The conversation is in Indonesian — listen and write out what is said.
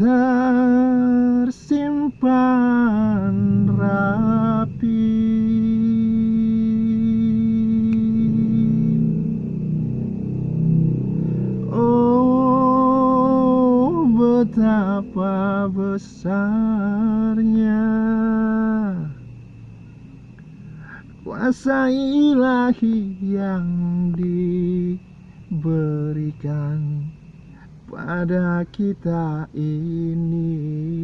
tersimpan rapi. Oh betapa besarnya Kuasa ilahi yang diberikan pada kita ini